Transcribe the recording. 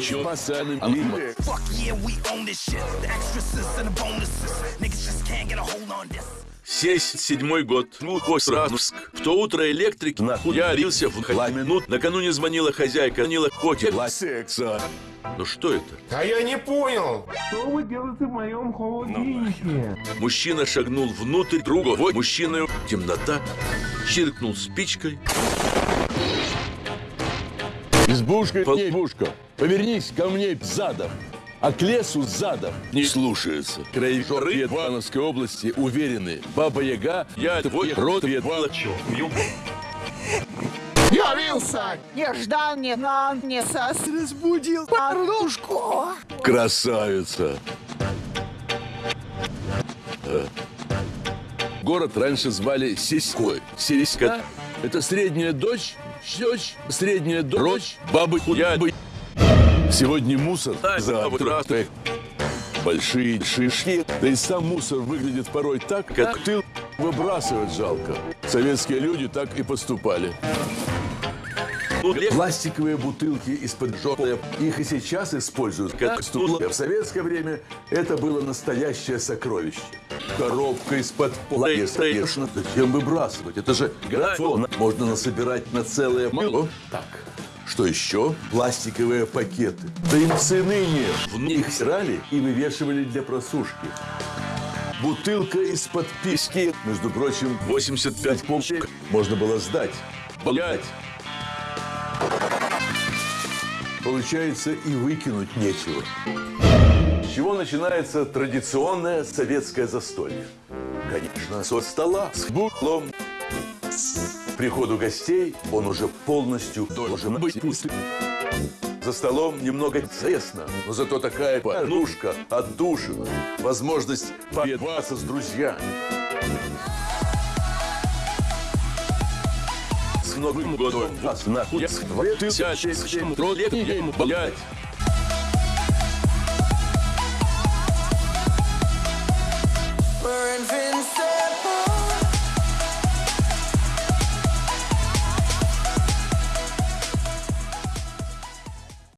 Чё. 77 год. Глухосравск. В то утро электрик нахуй ярился в минут. Накануне звонила хозяйка, звонила котик. Секса. Ну что это? А я не понял. Что вы делаете в моем холодильнике? Мужчина шагнул внутрь, другой мужчина. Темнота. Чиркнул спичкой. Избушка, избушка. Повернись ко мне задом. А к лесу задом. Не слушается. Краеведцы Ивановской области уверены. Баба Яга, я твой род ведала. Явился! Нежданный нам не сос разбудил подушку. Красавица. Э. Город раньше звали Сиськой. Сиська – это средняя дочь, дочь, средняя дочь, бабы худябы. Сегодня мусор, завтра вот большие шишки. Да и сам мусор выглядит порой так, как ты выбрасывать жалко. Советские люди так и поступали. Ну, Пластиковые бутылки из-под жопы. Их и сейчас используют как стула. В советское время это было настоящее сокровище. Коробка из-под пластика. Конечно, зачем выбрасывать? Это же графон. Можно насобирать на целое мыло. Так. Что еще? Пластиковые пакеты. Да им цены нет. В них стирали и вывешивали для просушки. Бутылка из-под писки. Между прочим, 85 помощник можно было сдать. Блять. Получается, и выкинуть нечего. С чего начинается традиционное советское застолье? Конечно, со стола с буклом. К приходу гостей он уже полностью должен быть пустым. За столом немного тесно, но зато такая порнушка отдушина, возможность поедаться с друзьями. С Новым годом вас нахуй. С чем троллет, блядь.